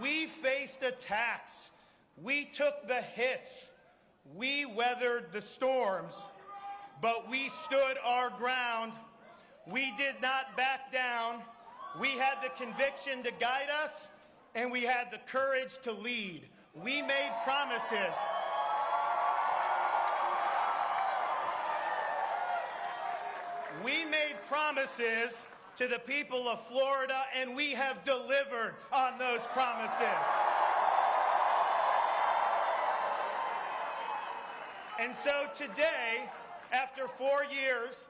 We faced attacks. We took the hits. We weathered the storms, but we stood our ground. We did not back down. We had the conviction to guide us, and we had the courage to lead. We made promises. We made promises to the people of Florida, and we have delivered on those promises. And so today, after four years,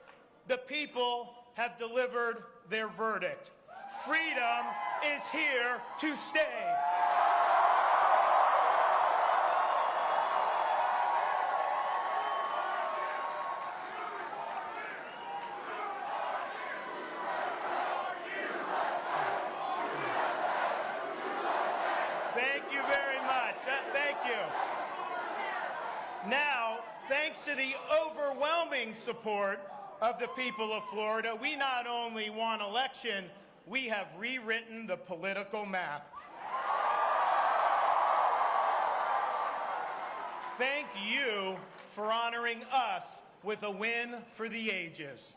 the people have delivered their verdict. Freedom is here to stay. Thank you very much. Uh, Thank you. Now, thanks to the overwhelming support of the people of Florida, we not only won election, we have rewritten the political map. Thank you for honoring us with a win for the ages.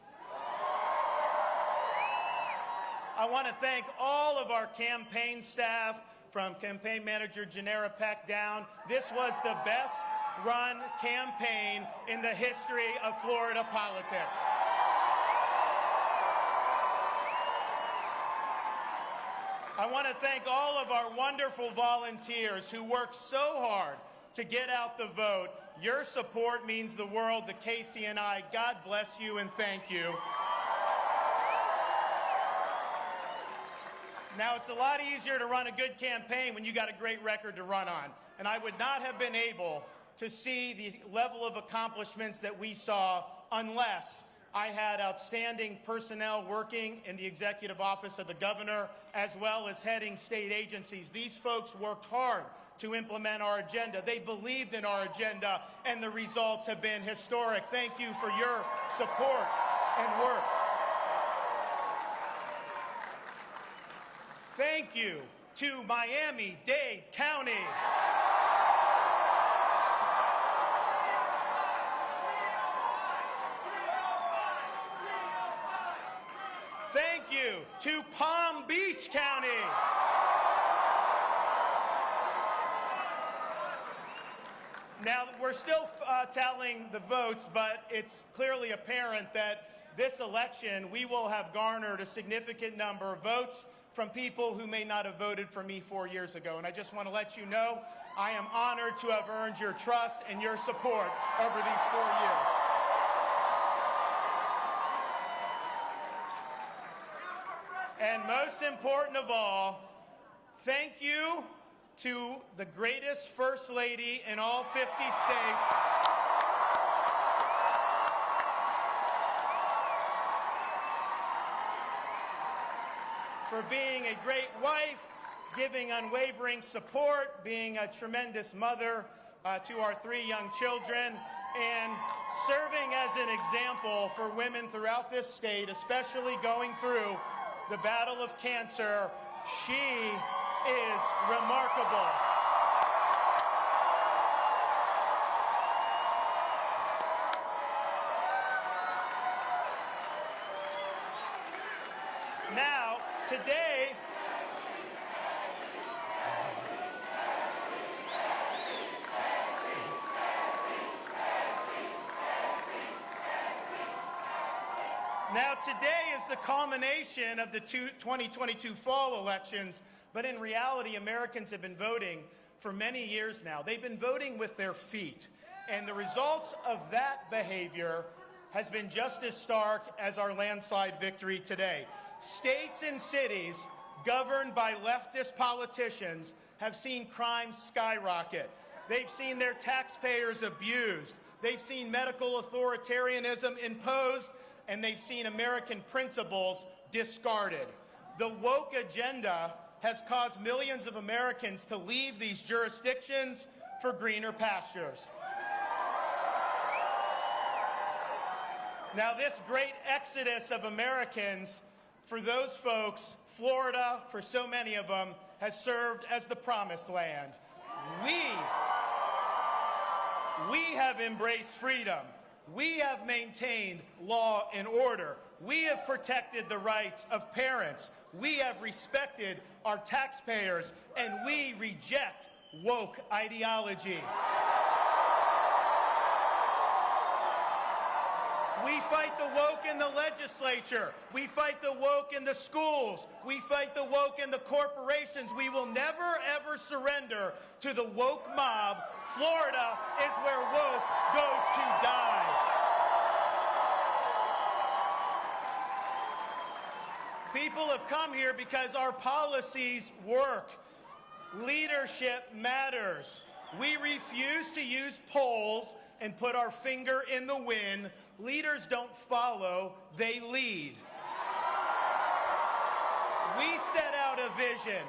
I want to thank all of our campaign staff, from campaign manager Generra Peck down. This was the best run campaign in the history of Florida politics. I want to thank all of our wonderful volunteers who worked so hard to get out the vote. Your support means the world to Casey and I. God bless you and thank you. Now, it's a lot easier to run a good campaign when you got a great record to run on. And I would not have been able to see the level of accomplishments that we saw unless I had outstanding personnel working in the executive office of the governor as well as heading state agencies. These folks worked hard to implement our agenda. They believed in our agenda, and the results have been historic. Thank you for your support and work. Thank you to Miami-Dade County. Thank you to Palm Beach County. Now, we're still uh, tallying the votes, but it's clearly apparent that this election, we will have garnered a significant number of votes from people who may not have voted for me four years ago. And I just want to let you know, I am honored to have earned your trust and your support over these four years. And most important of all, thank you to the greatest First Lady in all 50 states. For being a great wife, giving unwavering support, being a tremendous mother uh, to our three young children, and serving as an example for women throughout this state, especially going through the battle of cancer. She is remarkable. Now, today, Now, today is the culmination of the two- 2022 fall elections, but in reality, Americans have been voting for many years now. They've been voting with their feet, and the results of that behavior has been just as stark as our landslide victory today. States and cities governed by leftist politicians have seen crime skyrocket. They've seen their taxpayers abused. They've seen medical authoritarianism imposed and they've seen American principles discarded. The woke agenda has caused millions of Americans to leave these jurisdictions for greener pastures. Now, this great exodus of Americans For those folks, Florida, for so many of them, has served as the promised land. We, we have embraced freedom. We have maintained law and order. We have protected the rights of parents. We have respected our taxpayers, and we reject woke ideology. We fight the woke in the legislature. We fight the woke in the schools. We fight the woke in the corporations. We will never, ever surrender to the woke mob. Florida is where woke goes to die. People have come here because our policies work. Leadership matters. We refuse to use polls and put our finger in the wind. Leaders don't follow, they lead. We set out a vision.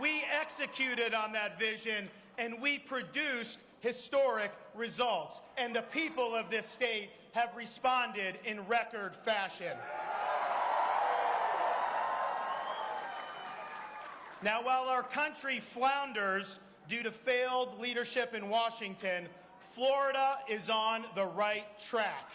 We executed on that vision, and we produced historic results. And the people of this state have responded in record fashion. Now, while our country flounders due to failed leadership in Washington, Florida is on the right track.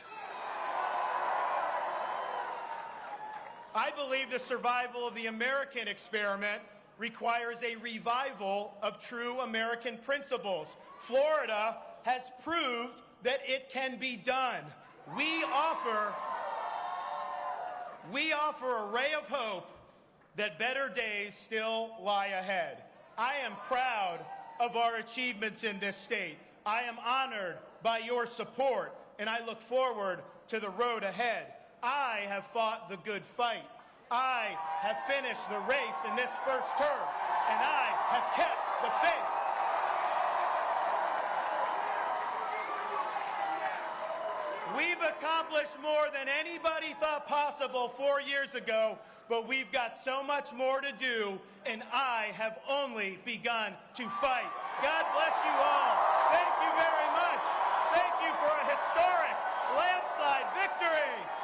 I believe the survival of the American experiment requires a revival of true American principles. Florida has proved that it can be done. We offer, we offer a ray of hope that better days still lie ahead. I am proud of our achievements in this state. I am honored by your support, and I look forward to the road ahead. I have fought the good fight. I have finished the race in this first term, and I have kept the faith. We've accomplished more than anybody thought possible four years ago, but we've got so much more to do, and I have only begun to fight. God bless you all. Thank you very much. Thank you for a historic landslide victory.